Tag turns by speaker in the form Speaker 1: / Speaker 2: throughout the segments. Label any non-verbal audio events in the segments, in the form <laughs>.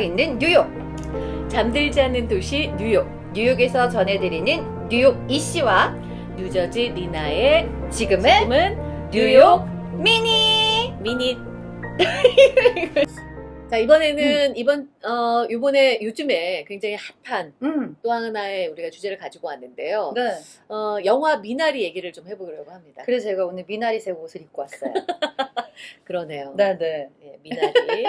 Speaker 1: 있는 뉴욕. 잠들지 않는 도시 뉴욕. 뉴욕에서 전해드리는 뉴욕 이씨와
Speaker 2: 뉴저지 리나의
Speaker 1: 지금은
Speaker 2: 지금은
Speaker 1: 뉴욕 미니.
Speaker 2: 미니. <laughs> 자 이번에는 이번 어 이번에 요즘에 굉장히 핫한
Speaker 1: 음.
Speaker 2: 또 하나의 우리가 주제를 가지고 왔는데요.
Speaker 1: 네.
Speaker 2: 어 영화 미나리 얘기를 좀 해보려고 합니다.
Speaker 1: 그래서 제가 오늘 미나리색 옷을 입고 왔어요. <laughs>
Speaker 2: 그러네요.
Speaker 1: 네, 네.
Speaker 2: 예, 미나리.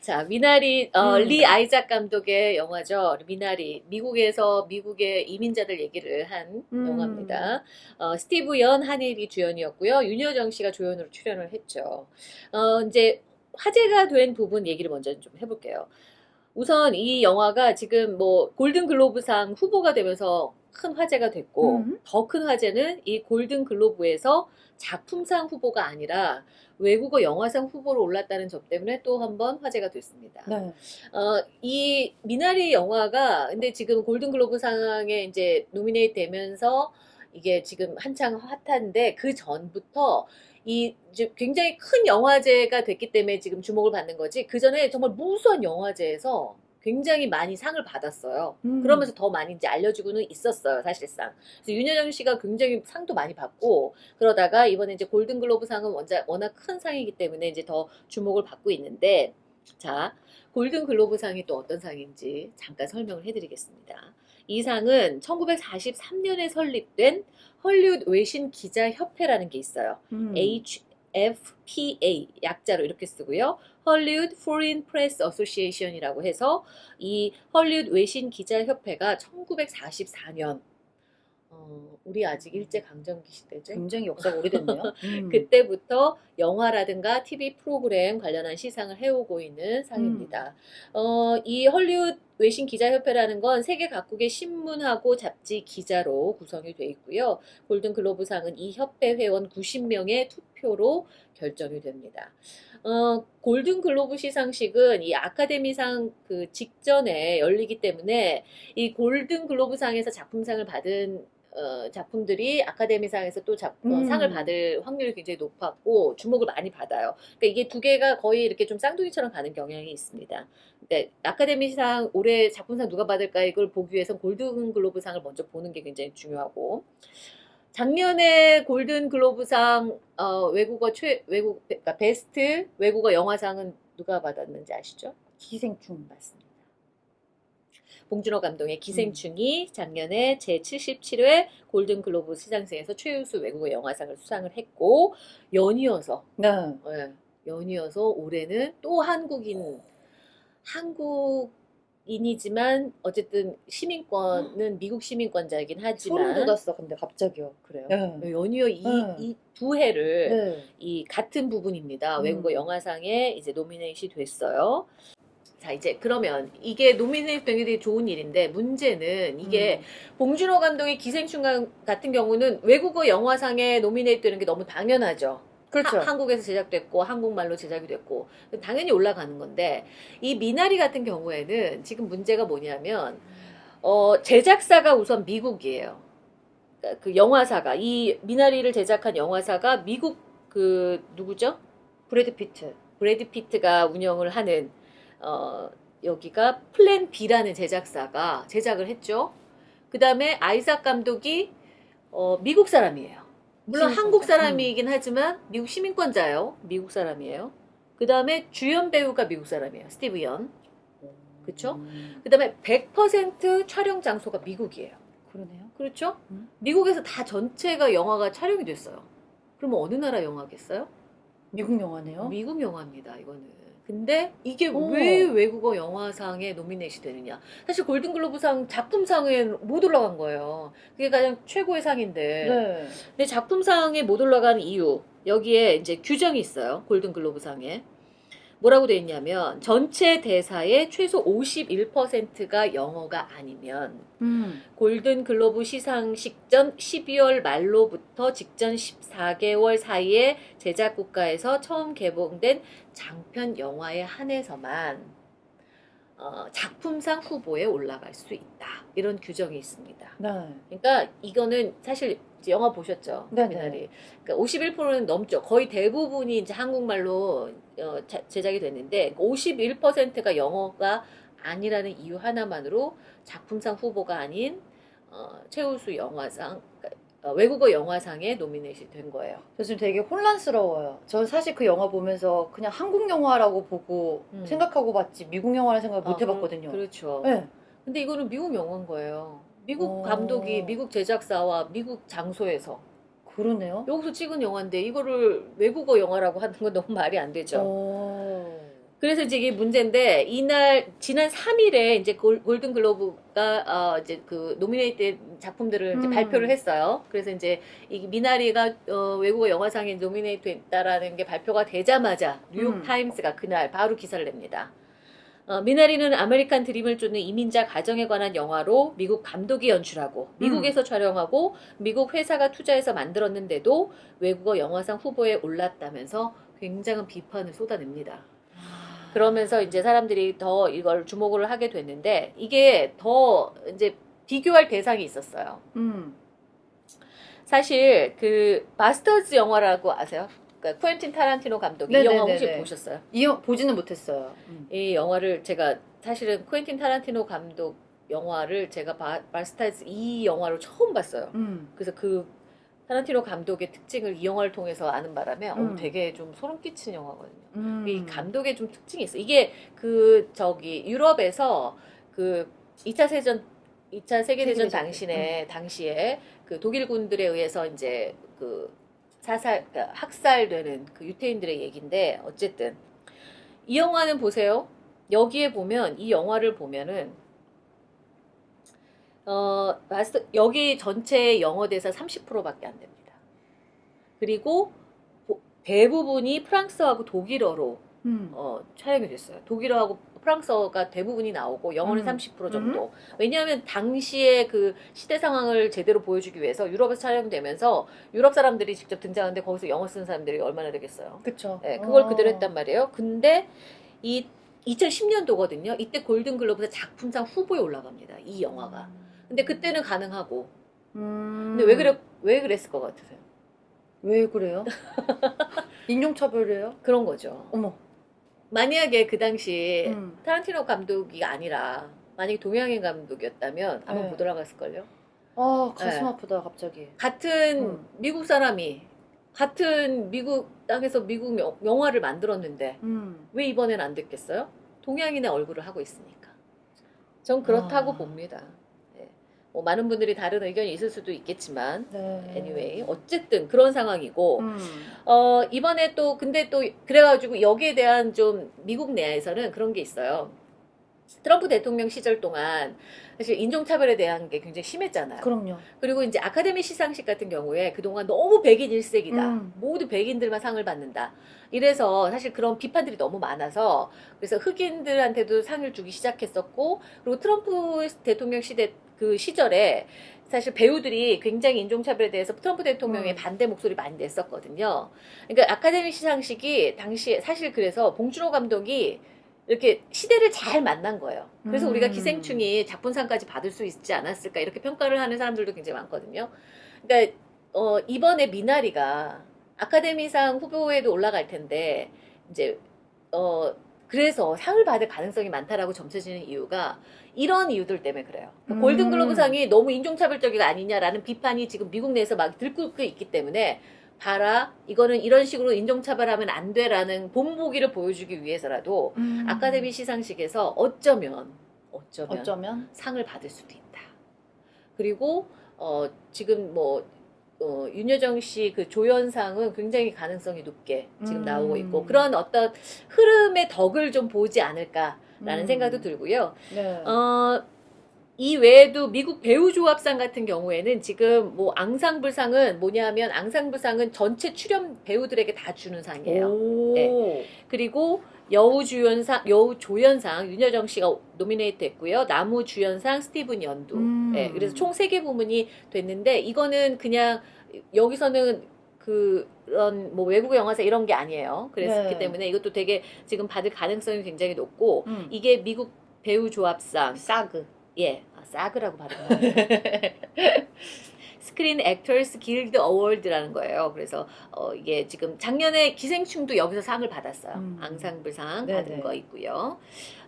Speaker 2: 자, 미나리, 어,
Speaker 1: 음.
Speaker 2: 리 아이작 감독의 영화죠. 미나리. 미국에서 미국의 이민자들 얘기를 한
Speaker 1: 음.
Speaker 2: 영화입니다. 어, 스티브 연, 한예리 주연이었고요. 윤여정 씨가 조연으로 출연을 했죠. 어, 이제 화제가 된 부분 얘기를 먼저 좀 해볼게요. 우선 이 영화가 지금 뭐 골든 글로브상 후보가 되면서 큰 화제가 됐고
Speaker 1: 음.
Speaker 2: 더 큰 화제는 이 골든 글로브에서 작품상 후보가 아니라 외국어 영화상 후보로 올랐다는 점 때문에 또 한 번 화제가 됐습니다.
Speaker 1: 네.
Speaker 2: 어, 이 미나리 영화가 근데 지금 골든 글로브상에 이제 노미네이트 되면서 이게 지금 한창 핫한데 그 전부터 이 굉장히 큰 영화제가 됐기 때문에 지금 주목을 받는 거지 그 전에 정말 무수한 영화제에서 굉장히 많이 상을 받았어요.
Speaker 1: 음.
Speaker 2: 그러면서 더 많이 이제 알려지고는 있었어요, 사실상. 그래서 윤여정 씨가 굉장히 상도 많이 받고 그러다가 이번에 이제 골든글로브 상은 워낙 큰 상이기 때문에 이제 더 주목을 받고 있는데 자, 골든글로브 상이 또 어떤 상인지 잠깐 설명을 해드리겠습니다. 이 상은 1943년에 설립된 헐리우드 외신 기자 협회라는 게 있어요.
Speaker 1: 음.
Speaker 2: HFPA 약자로 이렇게 쓰고요. 헐리우드 Foreign Press Association이라고 해서 이 헐리우드 외신 기자 협회가 1944년 어, 우리 아직 일제 강점기 시대죠.
Speaker 1: 굉장히 역사가 오래됐네요. <laughs> 음.
Speaker 2: 그때부터 영화라든가 TV 프로그램 관련한 시상을 해오고 있는 상입니다. 어, 이 헐리우드 외신 기자협회라는 건 세계 각국의 신문하고 잡지 기자로 구성이 되어 있고요. 골든 글로브상은 이 협회 회원 90명의 투표로 결정이 됩니다. 어, 골든 글로브 시상식은 이 아카데미상 그 직전에 열리기 때문에 이 골든 글로브상에서 작품상을 받은 어, 작품들이 아카데미상에서 또 작, 어,
Speaker 1: 음.
Speaker 2: 상을 받을 확률이 굉장히 높았고 주목을 많이 받아요. 그러니까 이게 두 개가 거의 이렇게 좀 쌍둥이처럼 가는 경향이 있습니다. 근데 아카데미상 올해 작품상 누가 받을까 이걸 보기 위해서 골든 글로브상을 먼저 보는 게 굉장히 중요하고 작년에 골든 글로브상 어, 외국어 최 외국 그러니까 베스트 외국어 영화상은 누가 받았는지 아시죠?
Speaker 1: 기생충 맞습니다.
Speaker 2: 봉준호 감독의 기생충이 작년에 제77회 골든 글로브 시상식에서 최우수 외국어 영화상을 수상을 했고 연이어서
Speaker 1: 네.
Speaker 2: 예, 연이어서 올해는 또 한국인 한국인이지만 어쨌든 시민권은 미국 시민권자이긴
Speaker 1: 소름
Speaker 2: 하지만
Speaker 1: 돋았어. 근데 갑자기요. 그래요?
Speaker 2: 네, 연이어 이
Speaker 1: 네.
Speaker 2: 이두 해를
Speaker 1: 네.
Speaker 2: 이 같은 부분입니다.
Speaker 1: 음.
Speaker 2: 외국어 영화상에 이제 노미네이시 됐어요. 자 이제 그러면 이게 게 되게 좋은 일인데 문제는 이게
Speaker 1: 음.
Speaker 2: 봉준호 감독의 기생충 같은 경우는 외국어 영화상에 노미네이트 되는 게 너무 당연하죠.
Speaker 1: 그렇죠.
Speaker 2: 하- 한국에서 제작됐고 한국말로 제작이 됐고 당연히 올라가는 건데 이 미나리 같은 경우에는 지금 문제가 뭐냐면 어, 제작사가 우선 미국이에요. 그러니까 그 영화사가 이 미나리를 제작한 영화사가 미국 그 누구죠?
Speaker 1: 브래드 피트.
Speaker 2: 브래드 피트가 운영을 하는 어, 여기가 플랜 B라는 제작사가 제작을 했죠. 그 다음에 아이삭 감독이 어, 미국 사람이에요. 물론
Speaker 1: 시민권자.
Speaker 2: 한국 사람이긴 하지만 미국 시민권자예요. 미국 사람이에요. 그 다음에 주연 배우가 미국 사람이에요. 스티브 연. 그쵸?
Speaker 1: 음,
Speaker 2: 그 다음에 100% 촬영 장소가 미국이에요.
Speaker 1: 그러네요.
Speaker 2: 그렇죠?
Speaker 1: 음.
Speaker 2: 미국에서 다 전체가 영화가 촬영이 됐어요. 그러면 어느 나라 영화겠어요?
Speaker 1: 미국 영화네요.
Speaker 2: 미국 영화입니다, 이거는. 근데 이게
Speaker 1: 오.
Speaker 2: 왜 외국어 영화상에 노미네이트 되느냐? 사실 골든글로브상 작품상에 못 올라간 거예요. 그게 가장 최고의 상인데.
Speaker 1: 네.
Speaker 2: 근데 작품상에 못 올라가는 이유 여기에 이제 규정이 있어요. 골든글로브상에 뭐라고 돼 있냐면 전체 대사의 최소 51%가 영어가 아니면
Speaker 1: 음.
Speaker 2: 골든 글로브 시상식 전 12월 말로부터 직전 14개월 사이에 제작 국가에서 처음 개봉된 장편 영화에 한해서만 어, 작품상 후보에 올라갈 수 있다. 이런 규정이 있습니다.
Speaker 1: 네.
Speaker 2: 그러니까 이거는 사실 영화 보셨죠?
Speaker 1: 네네.
Speaker 2: 미나리. 그러니까 51%는 넘죠. 거의 대부분이 이제 한국말로 어, 자- 제작이 됐는데 51%가 영어가 아니라는 이유 하나만으로 작품상 후보가 아닌 어, 최우수 영화상 그러니까, 어, 외국어 영화상에 노미네이션 된 거예요.
Speaker 1: 저 지금 되게 혼란스러워요. 전 사실 그 영화 보면서 그냥 한국 영화라고 보고
Speaker 2: 음.
Speaker 1: 생각하고 봤지 미국 영화라는 생각을 못
Speaker 2: 아,
Speaker 1: 해봤거든요.
Speaker 2: 그렇- 그렇죠.
Speaker 1: 네.
Speaker 2: 근데 이거는 미국 영화인 거예요. 미국
Speaker 1: 어.
Speaker 2: 감독이 미국 제작사와 미국 장소에서
Speaker 1: 그러네요.
Speaker 2: 여기서 찍은 영화인데 이거를 외국어 영화라고 하는 건 너무 말이 안 되죠.
Speaker 1: 어.
Speaker 2: 그래서 이제 이게 문제인데 이날 지난 3일에 이제 골든 글로브가 어 이제 그 노미네이트 작품들을 이제
Speaker 1: 음.
Speaker 2: 발표를 했어요. 그래서 이제 이 미나리가 어 외국어 영화상에 노미네이트 됐다라는 게 발표가 되자마자 뉴욕
Speaker 1: 음.
Speaker 2: 타임스가 그날 바로 기사를 냅니다. 어, 미나리는 아메리칸 드림을 쫓는 이민자 가정에 관한 영화로 미국 감독이 연출하고 미국에서 촬영하고 미국 회사가 투자해서 만들었는데도 외국어 영화상 후보에 올랐다면서 굉장한 비판을 쏟아냅니다. 그러면서 이제 사람들이 더 이걸 주목을 하게 됐는데 이게 더 이제 비교할 대상이 있었어요.
Speaker 1: 음.
Speaker 2: 사실 그 마스터즈 영화라고 아세요? 그러니까 쿠엔틴 타란티노 감독 이 영화 혹시
Speaker 1: 네네네네.
Speaker 2: 보셨어요?
Speaker 1: 이 영- 보지는 못했어요. 음.
Speaker 2: 이 영화를 제가 사실은 쿠엔틴 타란티노 감독 영화를 제가 바, 마스터즈 이 영화로 처음 봤어요.
Speaker 1: 음.
Speaker 2: 그래서 그 타란티노 감독의 특징을 이 영화를 통해서 아는 바람에 어,
Speaker 1: 음.
Speaker 2: 되게 좀 소름 끼치는 영화거든요.
Speaker 1: 음.
Speaker 2: 이 감독의 좀 특징이 있어. 이게 그 저기 유럽에서 그 2차 세전 2차 세계대전
Speaker 1: 세계대전
Speaker 2: 당시에 당시에 그 독일군들에 의해서 이제 그 사살 그러니까 학살되는 그 유태인들의 얘기인데 어쨌든 이 영화는 보세요. 여기에 보면 이 영화를 보면은 어 마스터 여기 전체 영어 대사 30%밖에 안 됩니다. 그리고 보- 대부분이 프랑스하고 독일어로
Speaker 1: 음.
Speaker 2: 어, 촬영이 됐어요. 독일어하고 프랑스어가 대부분이 나오고 영어는
Speaker 1: 음.
Speaker 2: 30% 정도. 왜냐하면 당시에 그 시대 상황을 제대로 보여주기 위해서 유럽에서 촬영되면서 유럽 사람들이 직접 등장하는데 거기서 영어 쓰는 사람들이 얼마나 되겠어요.
Speaker 1: 그쵸.
Speaker 2: 네, 그걸
Speaker 1: 어.
Speaker 2: 그대로 했단 말이에요. 근데 이 2010년도거든요. 이때 골든글로브에서 작품상 후보에 올라갑니다. 이 영화가. 근데 그때는 가능하고.
Speaker 1: 음.
Speaker 2: 근데 왜 그래 왜 그랬을 것 같으세요?
Speaker 1: 왜 그래요? <laughs> 인종차별이에요?
Speaker 2: 그런 거죠.
Speaker 1: 어머.
Speaker 2: 만약에 그 당시
Speaker 1: 음.
Speaker 2: 타란티노 감독이 아니라 만약에 동양인 감독이었다면 아마
Speaker 1: 네.
Speaker 2: 못 올라갔을걸요.
Speaker 1: 아 가슴
Speaker 2: 네.
Speaker 1: 아프다 갑자기.
Speaker 2: 같은
Speaker 1: 음.
Speaker 2: 미국 사람이 같은 미국 땅에서 미국 영, 영화를 만들었는데
Speaker 1: 음.
Speaker 2: 왜 이번엔 안 됐겠어요? 동양인의 얼굴을 하고 있으니까. 전 그렇다고
Speaker 1: 아.
Speaker 2: 봅니다. 예. 뭐 많은 분들이 다른 의견이 있을 수도 있겠지만
Speaker 1: 네.
Speaker 2: anyway 어쨌든 그런 상황이고
Speaker 1: 음.
Speaker 2: 어, 이번에 또, 근데 또, 그래가지고 여기에 대한 좀 미국 내에서는 그런 게 있어요. 트럼프 대통령 시절 동안 사실 인종차별에 대한 게 굉장히 심했잖아요.
Speaker 1: 그럼요.
Speaker 2: 그리고 이제 아카데미 시상식 같은 경우에 그동안 너무 백인 일색이다.
Speaker 1: 음.
Speaker 2: 모두 백인들만 상을 받는다. 이래서 사실 그런 비판들이 너무 많아서 그래서 흑인들한테도 상을 주기 시작했었고 그리고 트럼프 대통령 시대 그 시절에 사실 배우들이 굉장히 인종차별에 대해서 트럼프 대통령의
Speaker 1: 음.
Speaker 2: 반대 목소리 많이 냈었거든요. 그러니까 아카데미 시상식이 당시에 사실 그래서 봉준호 감독이 이렇게 시대를 잘 만난 거예요. 그래서
Speaker 1: 음.
Speaker 2: 우리가 기생충이 작품상까지 받을 수 있지 않았을까 이렇게 평가를 하는 사람들도 굉장히 많거든요. 그러니까 어, 이번에 미나리가 아카데미상 후보에도 올라갈 텐데 이제 어 그래서 상을 받을 가능성이 많다라고 점쳐지는 이유가 이런 이유들 때문에 그래요.
Speaker 1: 음.
Speaker 2: 골든글로브상이 너무 인종차별적이 아니냐라는 비판이 지금 미국 내에서 막 들끓고 있기 때문에 봐라 이거는 이런 식으로 인종차별하면 안 돼라는 본보기를 보여주기 위해서라도
Speaker 1: 음.
Speaker 2: 아카데미 시상식에서 어쩌면 어쩌면
Speaker 1: 어쩌면
Speaker 2: 상을 받을 수도 있다. 그리고 어 지금 뭐 어, 윤여정 씨 그 조연상은 굉장히 가능성이 높게 지금
Speaker 1: 음.
Speaker 2: 나오고 있고 그런 어떤 흐름의 덕을 좀 보지 않을까 라는
Speaker 1: 음.
Speaker 2: 생각도 들고요.
Speaker 1: 네.
Speaker 2: 어, 이 외에도 미국 배우 조합상 같은 경우에는 지금 뭐 앙상블상은 뭐냐면 앙상블상은 전체 출연 배우들에게 다 주는 상이에요.
Speaker 1: 오.
Speaker 2: 네. 그리고 여우 주연상, 여우 조연상 윤여정 씨가 노미네이트 했고요. 남우 주연상 스티븐 연도.
Speaker 1: 음.
Speaker 2: 네, 그래서 총 세 개 부문이 됐는데 이거는 그냥 여기서는 그런 뭐 외국 영화상 이런 게 아니에요. 그랬기
Speaker 1: 네.
Speaker 2: 때문에 이것도 되게 지금 받을 가능성이 굉장히 높고
Speaker 1: 음.
Speaker 2: 이게 미국 배우 조합상
Speaker 1: SAG.
Speaker 2: 예, 아, SAG라고 발음하네요. Screen Actors Guild Award라는 거예요. 그래서 어, 이게 지금 작년에 기생충도 여기서 상을 받았어요.
Speaker 1: 음.
Speaker 2: 앙상블상
Speaker 1: 네네.
Speaker 2: 받은 거 있고요.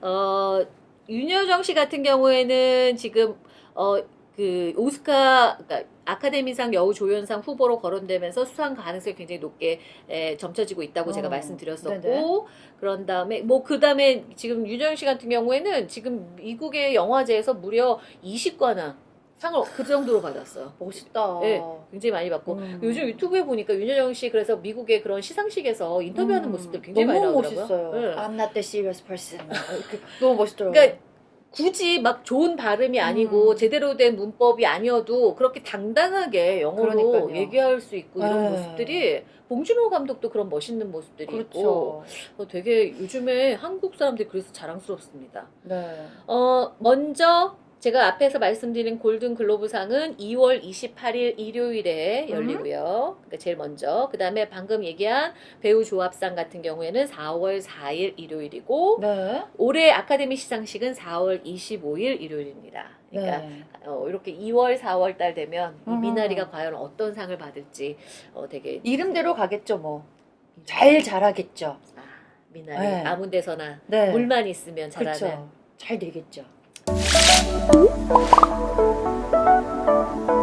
Speaker 2: 어, 윤여정 씨 같은 경우에는 지금 어, 그 오스카 그러니까 아카데미상 여우 조연상 후보로 거론되면서 수상 가능성이 굉장히 높게 에, 점쳐지고 있다고 제가
Speaker 1: 어,
Speaker 2: 말씀드렸었고
Speaker 1: 네네.
Speaker 2: 그런 다음에 뭐 그 다음에 지금 윤여정 씨 같은 경우에는 지금 미국의 영화제에서 무려 20관왕 상을 그 정도로 받았어요.
Speaker 1: 멋있다.
Speaker 2: 네, 굉장히 많이 받고
Speaker 1: 음.
Speaker 2: 요즘 유튜브에 보니까 윤여정 씨 그래서 미국의 그런 시상식에서 인터뷰하는
Speaker 1: 음,
Speaker 2: 모습들 굉장히 많이 나오더라고요.
Speaker 1: 멋있어요.
Speaker 2: 네.
Speaker 1: I'm not the serious person. 이렇게 <laughs> 너무 멋있더라고요.
Speaker 2: 그러니까 굳이 막 좋은 발음이 아니고
Speaker 1: 음.
Speaker 2: 제대로 된 문법이 아니어도 그렇게 당당하게 영어로
Speaker 1: 그러니까요.
Speaker 2: 얘기할 수 있고 이런
Speaker 1: 네.
Speaker 2: 모습들이 봉준호 감독도 그런 멋있는 모습들이 있고
Speaker 1: 그렇죠.
Speaker 2: 어, 되게 요즘에 한국 사람들이 그래서 자랑스럽습니다.
Speaker 1: 네.
Speaker 2: 어, 먼저 제가 앞에서 말씀드린 골든 글로브상은 2월 28일 일요일에
Speaker 1: 음.
Speaker 2: 열리고요. 그러니까 제일 먼저. 그 다음에 방금 얘기한 배우 조합상 같은 경우에는 4월 4일 일요일이고,
Speaker 1: 네.
Speaker 2: 올해 아카데미 시상식은 4월 25일 일요일입니다. 그러니까
Speaker 1: 네.
Speaker 2: 어, 이렇게 2월, 4월 달 되면 이
Speaker 1: 음.
Speaker 2: 미나리가 과연 어떤 상을 받을지 어, 되게
Speaker 1: 이름대로 가겠죠, 뭐. 잘 자라겠죠.
Speaker 2: 아, 미나리
Speaker 1: 네.
Speaker 2: 아무 데서나
Speaker 1: 네.
Speaker 2: 물만 있으면 자라는
Speaker 1: 그렇죠. 잘 되겠죠. Thank you.